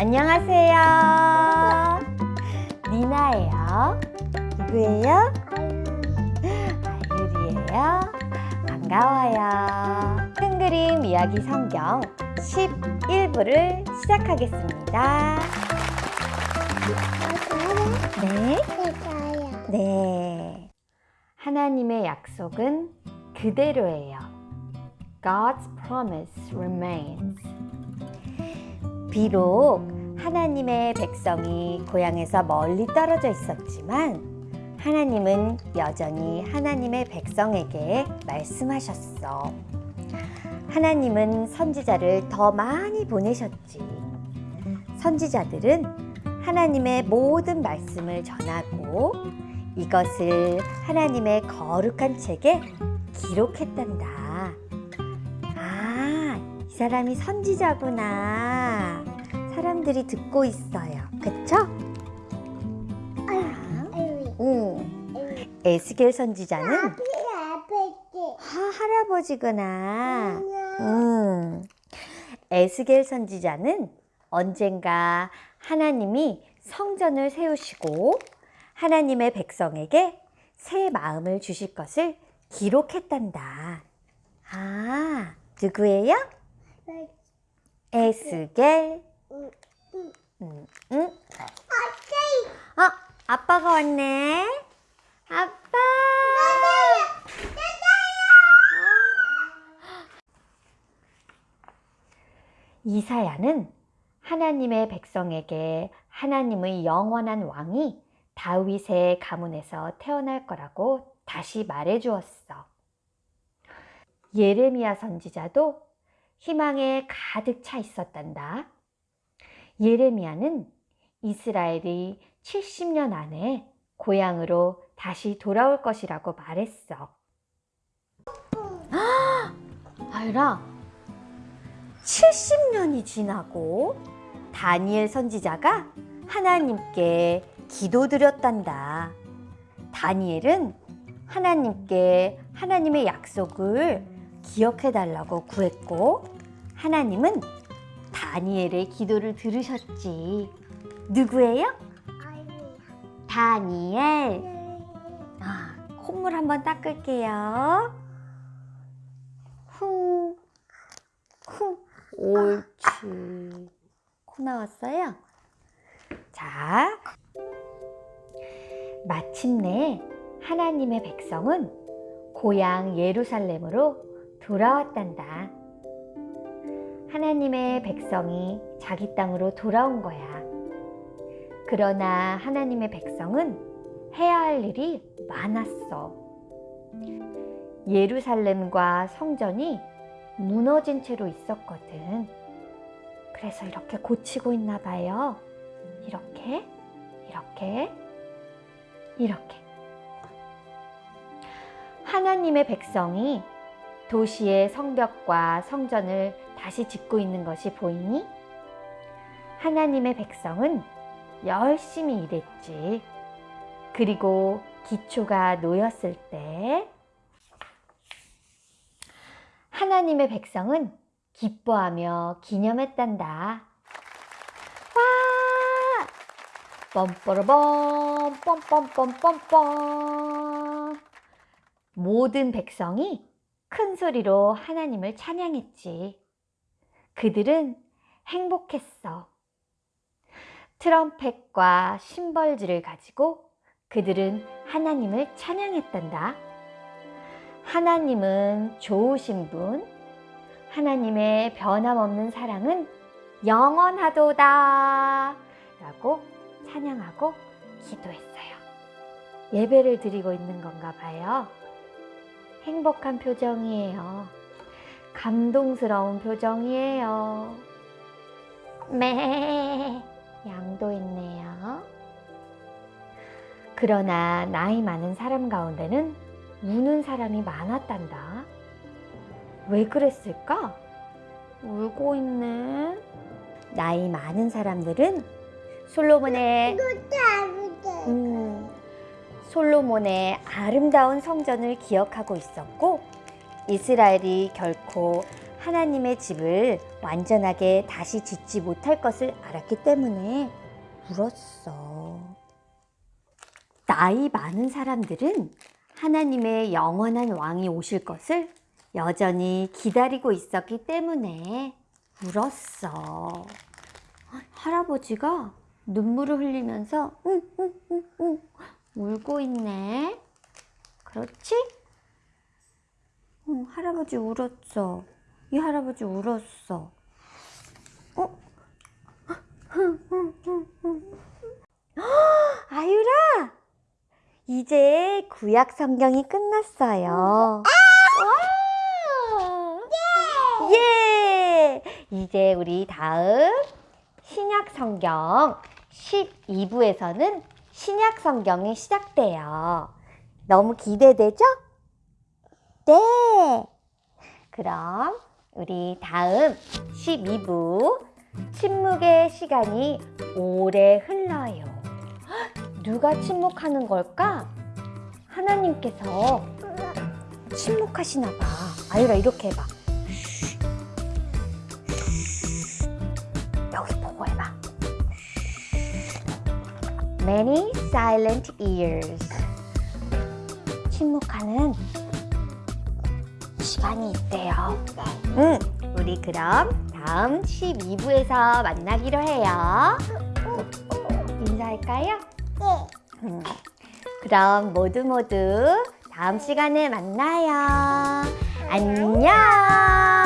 안녕하세요. 니나예요. 누구예요? 아유리예요. 반가워요. 큰 그림 이야기 성경 11부를 시작하겠습니다. 네. 네. 하나님의 약속은 그대로예요. God's promise remains. 비록 하나님의 백성이 고향에서 멀리 떨어져 있었지만 하나님은 여전히 하나님의 백성에게 말씀하셨어. 하나님은 선지자를 더 많이 보내셨지. 선지자들은 하나님의 모든 말씀을 전하고 이것을 하나님의 거룩한 책에 기록했단다. 아, 이 사람이 선지자구나. 사람들이 듣고 있어요. 그쵸? 아, 응. 에스겔 선지자는 하, 할아버지구나. 음. 에스겔 선지자는 언젠가 하나님이 성전을 세우시고 하나님의 백성에게 새 마음을 주실 것을 기록했단다. 아, 누구예요? 응? 어, 아빠가 왔네. 아빠. 이사야는 하나님의 백성에게 하나님의 영원한 왕이 다윗의 가문에서 태어날 거라고 다시 말해 주었어. 예레미야 선지자도 희망에 가득 차 있었단다. 예레미야는 이스라엘이 70년 안에 고향으로 다시 돌아올 것이라고 말했어. 아유라, 70년이 지나고 다니엘 선지자가 하나님께 기도드렸단다. 다니엘은 하나님께 하나님의 약속을 기억해 달라고 구했고 하나님은 다니엘의 기도를 들으셨지. 누구예요? 다니엘. 아, 콧물 한번 닦을게요. 후, 후, 옳지. 코 나왔어요? 자, 마침내 하나님의 백성은 고향 예루살렘으로 돌아왔단다. 하나님의 백성이 자기 땅으로 돌아온 거야. 그러나 하나님의 백성은 해야 할 일이 많았어. 예루살렘과 성전이 무너진 채로 있었거든. 그래서 이렇게 고치고 있나 봐요. 이렇게, 이렇게, 이렇게. 하나님의 백성이 도시의 성벽과 성전을 다시 짓고 있는 것이 보이니? 하나님의 백성은 열심히 일했지. 그리고 기초가 놓였을 때 하나님의 백성은 기뻐하며 기념했단다. 와! 뻔빠라범 뻔뻔뻔뻔뻔 모든 백성이 큰 소리로 하나님을 찬양했지. 그들은 행복했어. 트럼펫과 심벌즈를 가지고 그들은 하나님을 찬양했단다. 하나님은 좋으신 분, 하나님의 변함없는 사랑은 영원하도다 라고 찬양하고 기도했어요. 예배를 드리고 있는 건가 봐요. 행복한 표정이에요. 감동스러운 표정이에요. 매 양도 있네요. 그러나 나이 많은 사람 가운데는 우는 사람이 많았단다. 왜 그랬을까? 울고 있는 나이 많은 사람들은 솔로몬의 음, 솔로몬의 아름다운 성전을 기억하고 있었고 이스라엘이 결코 하나님의 집을 완전하게 다시 짓지 못할 것을 알았기 때문에 울었어. 나이 많은 사람들은 하나님의 영원한 왕이 오실 것을 여전히 기다리고 있었기 때문에 울었어. 할아버지가 눈물을 흘리면서 응, 응, 응, 응, 울고 있네. 그렇지? 응, 할아버지 울었어. 이 할아버지 울었어. 어? 아유라! 이제 구약 성경이 끝났어요. 와! 예! 이제 우리 다음 신약 성경 12부에서는 신약 성경이 시작돼요. 너무 기대되죠? 네! 그럼 우리 다음 12부 침묵의 시간이 오래 흘러요. 헉, 누가 침묵하는 걸까? 하나님께서 침묵하시나 봐. 아유라 이렇게 해봐. Many silent ears. 침묵하는 시간이 있대요. 응, 우리 그럼 다음 12부에서 만나기로 해요. 인사할까요? 네. 그럼 모두 모두 다음 시간에 만나요. 안녕!